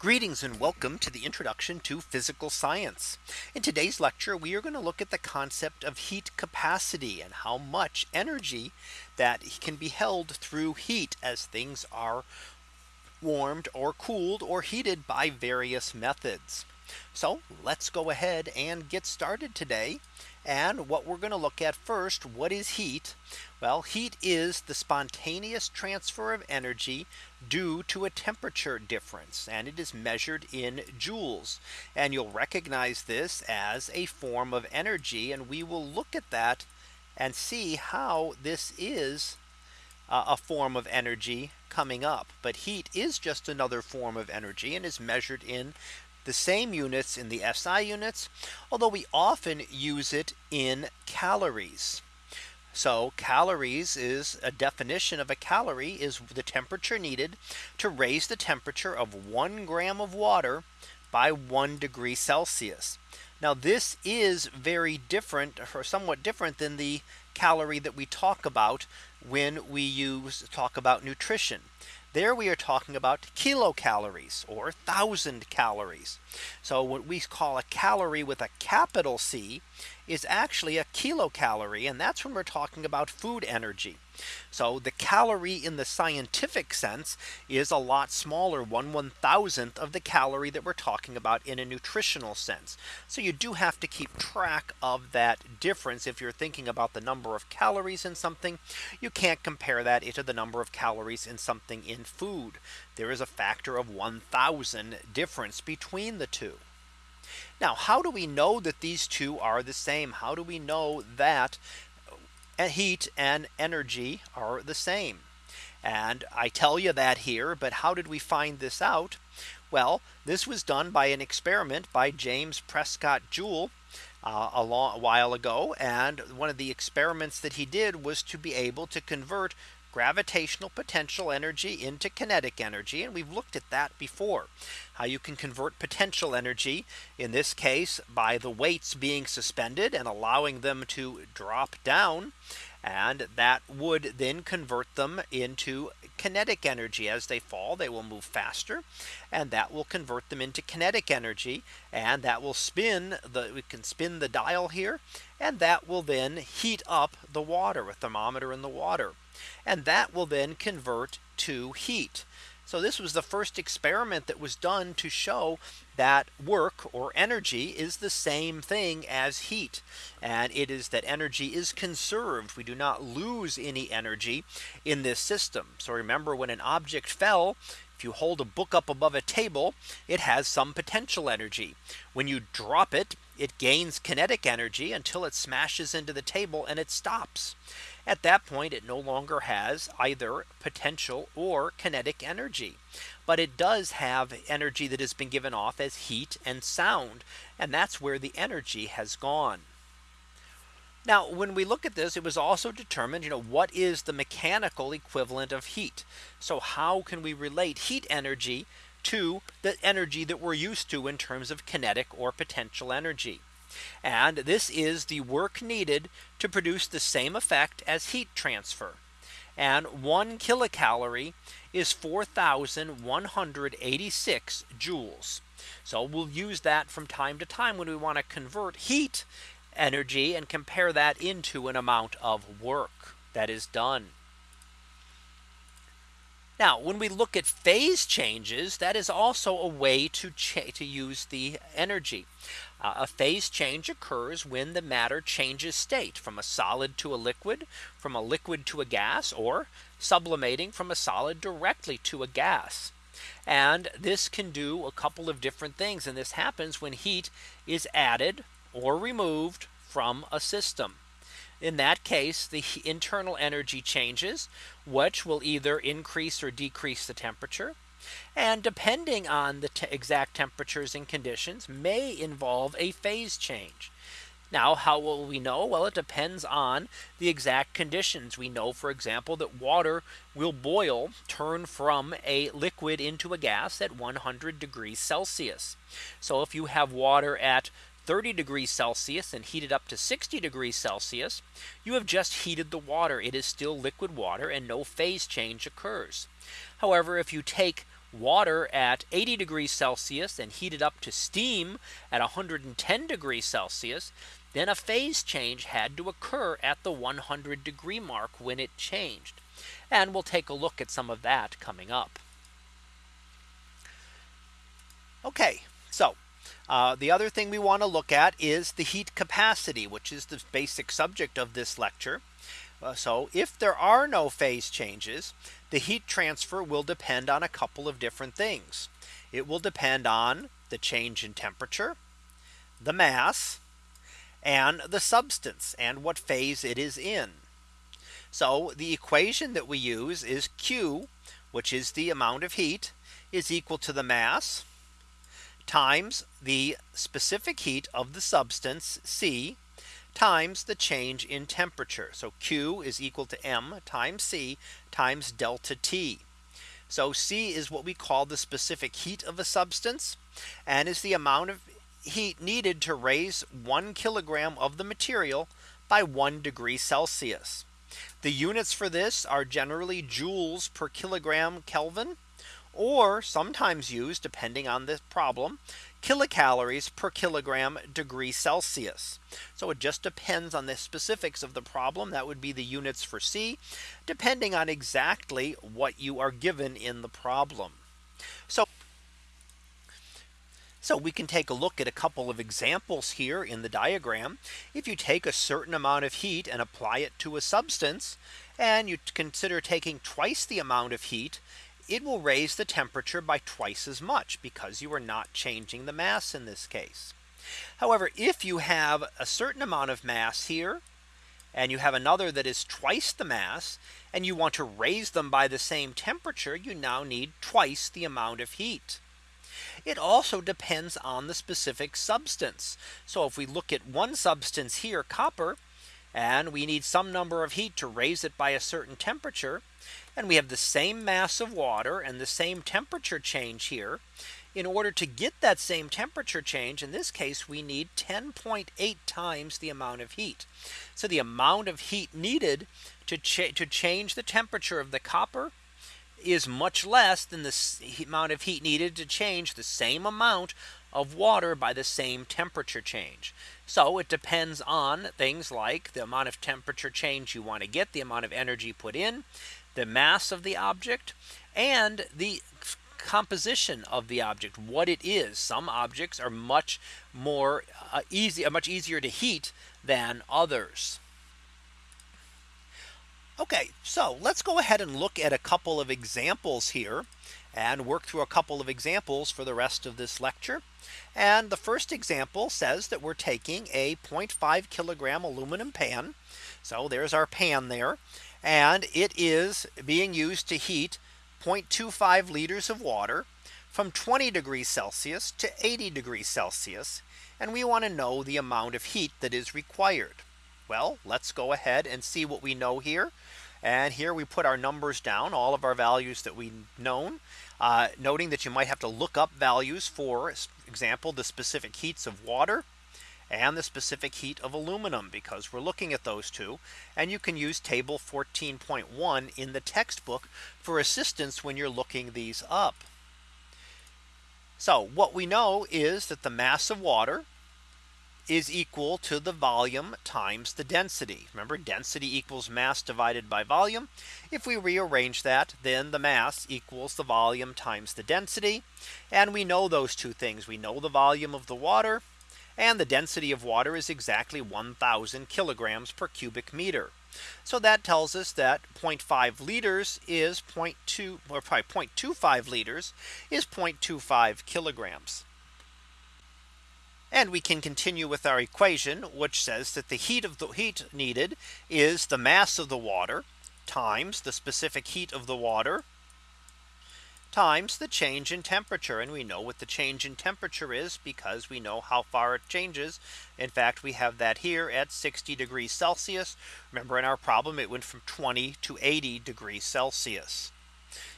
Greetings and welcome to the introduction to physical science. In today's lecture, we are going to look at the concept of heat capacity and how much energy that can be held through heat as things are warmed or cooled or heated by various methods. So let's go ahead and get started today. And what we're going to look at first, what is heat? Well, heat is the spontaneous transfer of energy due to a temperature difference and it is measured in joules. And you'll recognize this as a form of energy. And we will look at that and see how this is uh, a form of energy coming up. But heat is just another form of energy and is measured in the same units in the SI units, although we often use it in calories. So calories is a definition of a calorie is the temperature needed to raise the temperature of one gram of water by one degree Celsius. Now this is very different or somewhat different than the calorie that we talk about when we use talk about nutrition. There we are talking about kilocalories or thousand calories. So what we call a calorie with a capital C is actually a kilocalorie. And that's when we're talking about food energy. So the calorie in the scientific sense is a lot smaller one one thousandth of the calorie that we're talking about in a nutritional sense. So you do have to keep track of that difference. If you're thinking about the number of calories in something, you can't compare that to the number of calories in something in food. There is a factor of 1000 difference between the two. Now, how do we know that these two are the same? How do we know that heat and energy are the same? And I tell you that here, but how did we find this out? Well, this was done by an experiment by James Prescott Joule uh, a long a while ago. And one of the experiments that he did was to be able to convert gravitational potential energy into kinetic energy. And we've looked at that before. How you can convert potential energy in this case by the weights being suspended and allowing them to drop down. And that would then convert them into kinetic energy as they fall they will move faster and that will convert them into kinetic energy and that will spin the we can spin the dial here and that will then heat up the water a thermometer in the water and that will then convert to heat. So this was the first experiment that was done to show that work or energy is the same thing as heat. And it is that energy is conserved. We do not lose any energy in this system. So remember when an object fell, if you hold a book up above a table, it has some potential energy. When you drop it, it gains kinetic energy until it smashes into the table and it stops. At that point, it no longer has either potential or kinetic energy. But it does have energy that has been given off as heat and sound. And that's where the energy has gone. Now, when we look at this, it was also determined, you know, what is the mechanical equivalent of heat? So how can we relate heat energy to the energy that we're used to in terms of kinetic or potential energy? And this is the work needed to produce the same effect as heat transfer. And one kilocalorie is 4186 joules. So we'll use that from time to time when we want to convert heat energy and compare that into an amount of work that is done. Now, when we look at phase changes, that is also a way to, to use the energy. Uh, a phase change occurs when the matter changes state from a solid to a liquid, from a liquid to a gas, or sublimating from a solid directly to a gas. And this can do a couple of different things. And this happens when heat is added or removed from a system. In that case, the internal energy changes, which will either increase or decrease the temperature. And depending on the te exact temperatures and conditions may involve a phase change. Now, how will we know? Well, it depends on the exact conditions. We know, for example, that water will boil, turn from a liquid into a gas at 100 degrees Celsius. So if you have water at 30 degrees Celsius and heat it up to 60 degrees Celsius, you have just heated the water. It is still liquid water and no phase change occurs. However, if you take water at 80 degrees Celsius and heat it up to steam at 110 degrees Celsius, then a phase change had to occur at the 100 degree mark when it changed. And we'll take a look at some of that coming up. Okay, so uh, the other thing we want to look at is the heat capacity, which is the basic subject of this lecture. Uh, so if there are no phase changes, the heat transfer will depend on a couple of different things. It will depend on the change in temperature, the mass, and the substance and what phase it is in. So the equation that we use is Q, which is the amount of heat is equal to the mass times the specific heat of the substance C times the change in temperature. So Q is equal to M times C times delta T. So C is what we call the specific heat of a substance and is the amount of heat needed to raise one kilogram of the material by one degree Celsius. The units for this are generally joules per kilogram Kelvin or sometimes used depending on the problem kilocalories per kilogram degree Celsius. So it just depends on the specifics of the problem that would be the units for C depending on exactly what you are given in the problem. So so we can take a look at a couple of examples here in the diagram. If you take a certain amount of heat and apply it to a substance and you consider taking twice the amount of heat it will raise the temperature by twice as much because you are not changing the mass in this case. However, if you have a certain amount of mass here and you have another that is twice the mass and you want to raise them by the same temperature, you now need twice the amount of heat. It also depends on the specific substance. So if we look at one substance here, copper, and we need some number of heat to raise it by a certain temperature, and we have the same mass of water and the same temperature change here. In order to get that same temperature change, in this case, we need 10.8 times the amount of heat. So the amount of heat needed to, to change the temperature of the copper is much less than the amount of heat needed to change the same amount of water by the same temperature change. So it depends on things like the amount of temperature change you want to get, the amount of energy put in, the mass of the object and the composition of the object what it is. Some objects are much more uh, easy uh, much easier to heat than others. Okay so let's go ahead and look at a couple of examples here and work through a couple of examples for the rest of this lecture. And the first example says that we're taking a 0.5 kilogram aluminum pan. So there's our pan there and it is being used to heat 0.25 liters of water from 20 degrees Celsius to 80 degrees Celsius. And we want to know the amount of heat that is required. Well, let's go ahead and see what we know here. And here we put our numbers down, all of our values that we known, uh, noting that you might have to look up values for example, the specific heats of water and the specific heat of aluminum because we're looking at those two and you can use table 14.1 in the textbook for assistance when you're looking these up. So what we know is that the mass of water is equal to the volume times the density. Remember density equals mass divided by volume. If we rearrange that, then the mass equals the volume times the density. And we know those two things. We know the volume of the water and the density of water is exactly 1000 kilograms per cubic meter. So that tells us that 0.5 liters is 0.2 or probably 0.25 liters is 0.25 kilograms. And we can continue with our equation, which says that the heat of the heat needed is the mass of the water times the specific heat of the water times the change in temperature. And we know what the change in temperature is because we know how far it changes. In fact, we have that here at 60 degrees Celsius. Remember in our problem, it went from 20 to 80 degrees Celsius.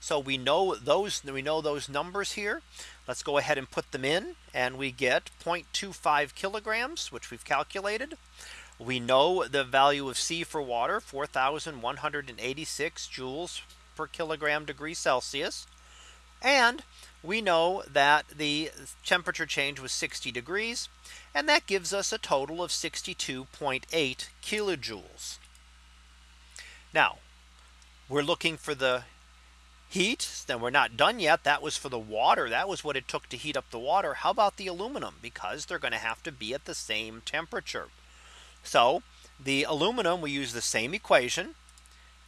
So we know those we know those numbers here. Let's go ahead and put them in and we get 0.25 kilograms, which we've calculated. We know the value of C for water 4186 joules per kilogram degree Celsius And we know that the temperature change was 60 degrees. And that gives us a total of 62.8 kilojoules. Now we're looking for the heat. Then we're not done yet. That was for the water. That was what it took to heat up the water. How about the aluminum? Because they're going to have to be at the same temperature. So the aluminum we use the same equation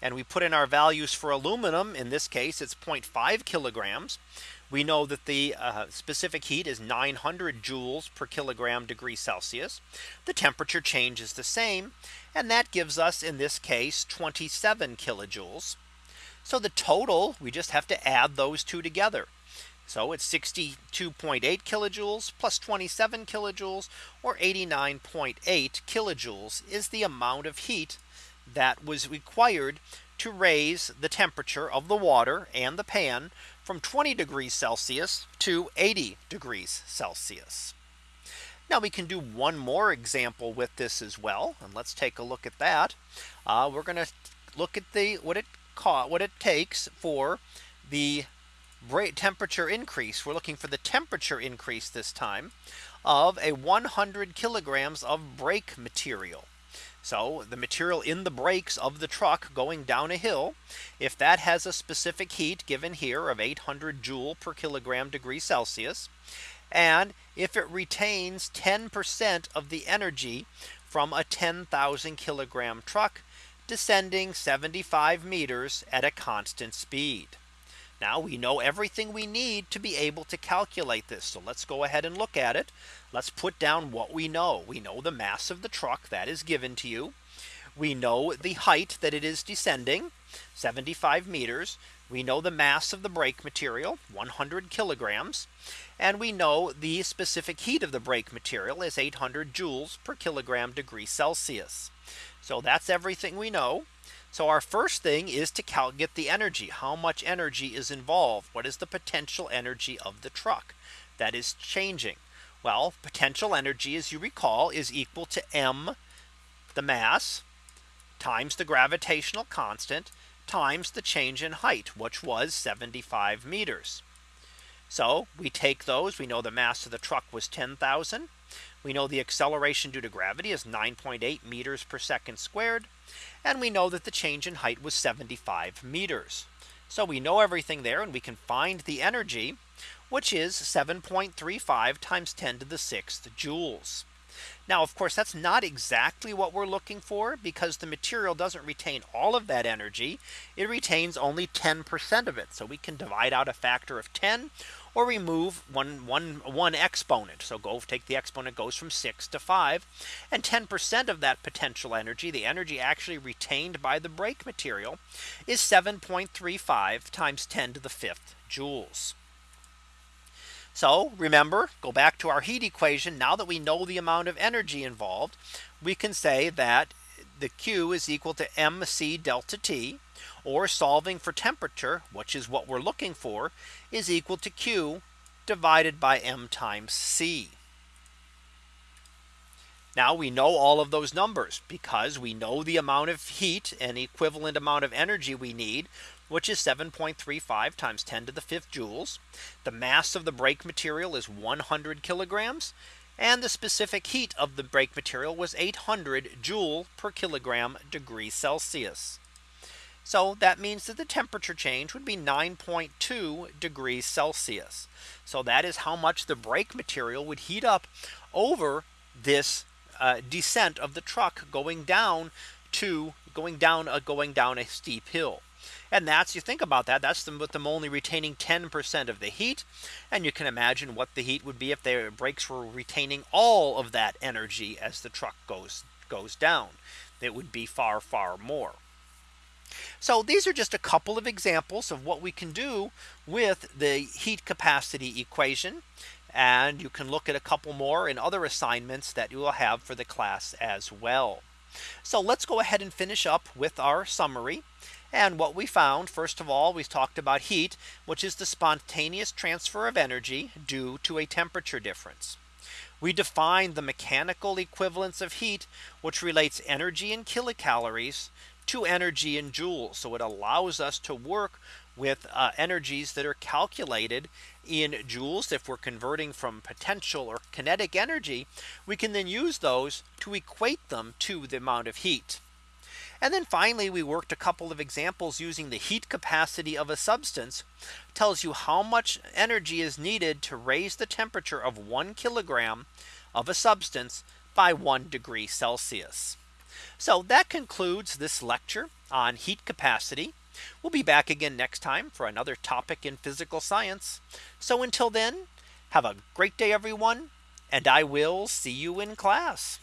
and we put in our values for aluminum in this case it's 0.5 kilograms we know that the uh, specific heat is 900 joules per kilogram degree Celsius. The temperature change is the same. And that gives us in this case 27 kilojoules. So the total we just have to add those two together. So it's 62.8 kilojoules plus 27 kilojoules or 89.8 kilojoules is the amount of heat that was required to raise the temperature of the water and the pan from 20 degrees Celsius to 80 degrees Celsius. Now we can do one more example with this as well. And let's take a look at that. Uh, we're going to look at the what it what it takes for the temperature increase. We're looking for the temperature increase this time of a 100 kilograms of brake material. So the material in the brakes of the truck going down a hill, if that has a specific heat given here of 800 joule per kilogram degree Celsius, and if it retains 10% of the energy from a 10,000 kilogram truck, descending 75 meters at a constant speed. Now we know everything we need to be able to calculate this. So let's go ahead and look at it. Let's put down what we know. We know the mass of the truck that is given to you. We know the height that it is descending 75 meters. We know the mass of the brake material 100 kilograms. And we know the specific heat of the brake material is 800 joules per kilogram degree Celsius. So that's everything we know. So our first thing is to get the energy. How much energy is involved? What is the potential energy of the truck that is changing? Well, potential energy, as you recall, is equal to m, the mass, times the gravitational constant, times the change in height, which was 75 meters. So we take those. We know the mass of the truck was 10,000. We know the acceleration due to gravity is 9.8 meters per second squared. And we know that the change in height was 75 meters. So we know everything there and we can find the energy, which is 7.35 times 10 to the sixth joules. Now, of course, that's not exactly what we're looking for because the material doesn't retain all of that energy. It retains only 10% of it. So we can divide out a factor of 10 or remove one, one, one exponent. So go take the exponent goes from 6 to 5 and 10% of that potential energy, the energy actually retained by the brake material is 7.35 times 10 to the fifth joules. So remember, go back to our heat equation. Now that we know the amount of energy involved, we can say that the Q is equal to MC delta T or solving for temperature, which is what we're looking for, is equal to Q divided by M times C. Now we know all of those numbers because we know the amount of heat and equivalent amount of energy we need which is 7.35 times 10 to the fifth joules. The mass of the brake material is 100 kilograms. And the specific heat of the brake material was 800 joule per kilogram degree Celsius. So that means that the temperature change would be 9.2 degrees Celsius. So that is how much the brake material would heat up over this uh, descent of the truck going down to going down uh, going down a steep hill. And that's you think about that that's them with them only retaining 10% of the heat. And you can imagine what the heat would be if their brakes were retaining all of that energy as the truck goes goes down. It would be far, far more. So these are just a couple of examples of what we can do with the heat capacity equation. And you can look at a couple more in other assignments that you will have for the class as well. So let's go ahead and finish up with our summary. And what we found, first of all, we talked about heat, which is the spontaneous transfer of energy due to a temperature difference. We defined the mechanical equivalence of heat, which relates energy in kilocalories to energy in joules. So it allows us to work with uh, energies that are calculated in joules. If we're converting from potential or kinetic energy, we can then use those to equate them to the amount of heat. And then finally, we worked a couple of examples using the heat capacity of a substance tells you how much energy is needed to raise the temperature of one kilogram of a substance by one degree Celsius. So that concludes this lecture on heat capacity. We'll be back again next time for another topic in physical science. So until then, have a great day, everyone, and I will see you in class.